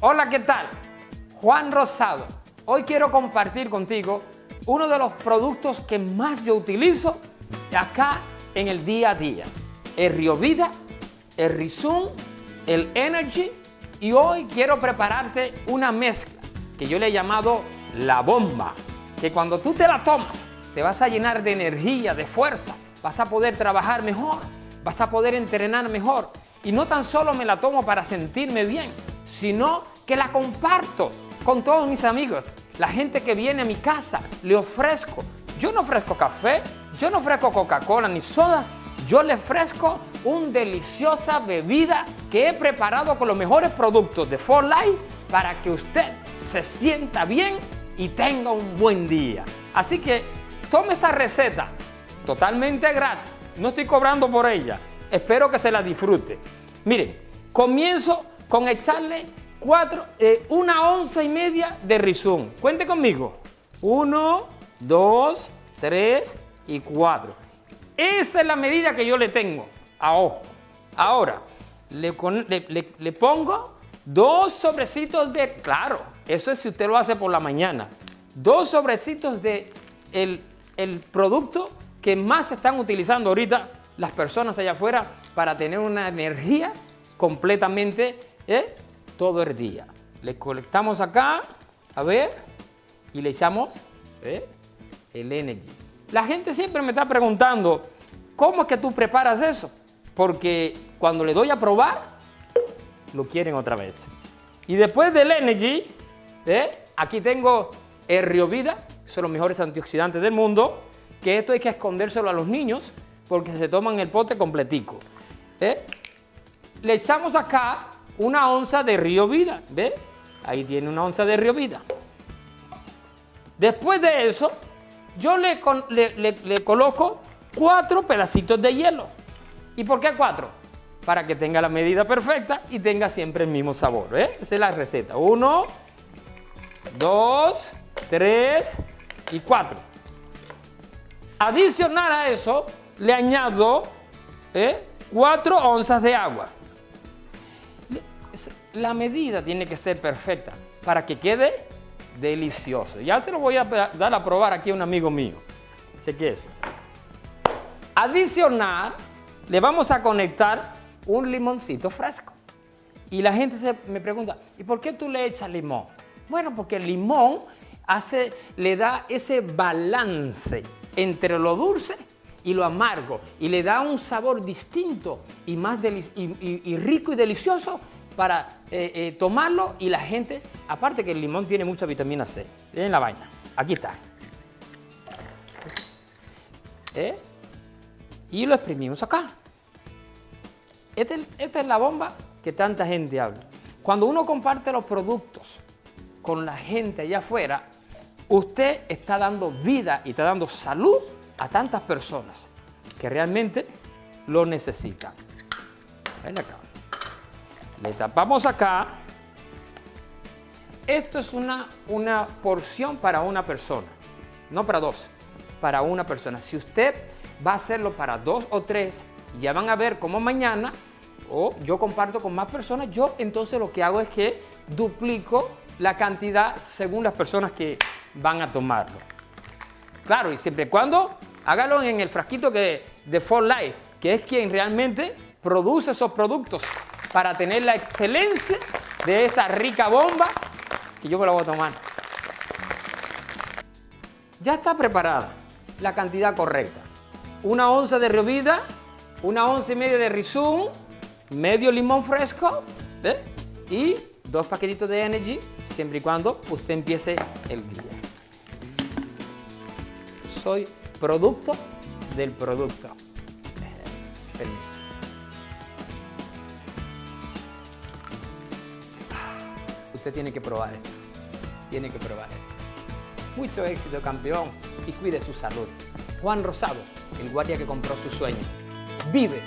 Hola, ¿qué tal? Juan Rosado. Hoy quiero compartir contigo uno de los productos que más yo utilizo acá en el día a día. El Rio Vida, el Rizum, el Energy y hoy quiero prepararte una mezcla que yo le he llamado la bomba, que cuando tú te la tomas te vas a llenar de energía, de fuerza, vas a poder trabajar mejor, vas a poder entrenar mejor y no tan solo me la tomo para sentirme bien, sino que la comparto con todos mis amigos. La gente que viene a mi casa, le ofrezco. Yo no ofrezco café, yo no ofrezco Coca-Cola ni sodas, yo le ofrezco una deliciosa bebida que he preparado con los mejores productos de For Life para que usted se sienta bien y tenga un buen día. Así que tome esta receta totalmente gratis, no estoy cobrando por ella, espero que se la disfrute. Miren, comienzo con echarle cuatro, eh, una onza y media de rizón. Cuente conmigo. Uno, dos, tres y cuatro. Esa es la medida que yo le tengo a ojo. Ahora, le, le, pongo dos sobrecitos de, claro, eso es si usted lo hace por la mañana, dos sobrecitos de el, el producto que más se están utilizando ahorita las personas allá afuera para tener una energía completamente ¿eh? todo el día. Le colectamos acá, a ver, y le echamos ¿eh? el Energy. La gente siempre me está preguntando, ¿cómo es que tú preparas eso? Porque cuando le doy a probar, lo quieren otra vez. Y después del Energy, ¿eh? aquí tengo el Rio Vida, son los mejores antioxidantes del mundo, que esto hay que escondérselo a los niños porque se toman el pote completico. Le echamos acá una onza de Río Vida, ¿ve? Ahí tiene una onza de Río Vida. Después de eso, yo le, le, coloco cuatro pedacitos de hielo. ¿Y por qué cuatro? Para que tenga la medida perfecta y tenga siempre el mismo sabor. ¿eh? Esa es la receta. Uno, dos, tres y cuatro. Adicional a eso, le añado ¿eh? 4 onzas de agua. La medida tiene que ser perfecta para que quede delicioso. Ya se lo voy a dar a probar aquí a un amigo mío. Sé que es. Adicional, le vamos a conectar un limoncito fresco. Y la gente se, me pregunta, ¿y por qué tú le echas limón? Bueno, porque el limón hace, le da ese balance entre lo dulce y lo amargo y le da un sabor distinto y, más rico y delicioso para eh, eh, tomarlo y la gente, aparte que el limón tiene mucha vitamina C, en la vaina, aquí está. ¿Eh? Y lo exprimimos acá. Este esta es la bomba que tanta gente habla. Cuando uno comparte los productos con la gente allá afuera, usted está dando vida y está dando salud a tantas personas que realmente lo necesitan. Ven acá. Le tapamos acá. Esto es una, una porción para una persona, no para dos, para una persona. Si usted va a hacerlo para dos o tres, ya van a ver cómo mañana, o yo comparto con más personas, yo entonces lo que hago es que duplico la cantidad según las personas que van a tomarlo. Claro, y siempre y cuando hágalo en el frasquito que, de For Life, que es quien realmente produce esos productos para tener la excelencia de esta rica bomba que yo me la voy a tomar. Ya está preparada la cantidad correcta. Una onza de revida, una onza y media de rizum, medio limón fresco y dos paquetitos de Energy, siempre y cuando usted empiece el día. Soy producto del producto. Usted tiene que probar esto. Tiene que probar esto. Mucho éxito, campeón. Y cuide su salud. Juan Rosado, el guardia que compró su sueño. Vive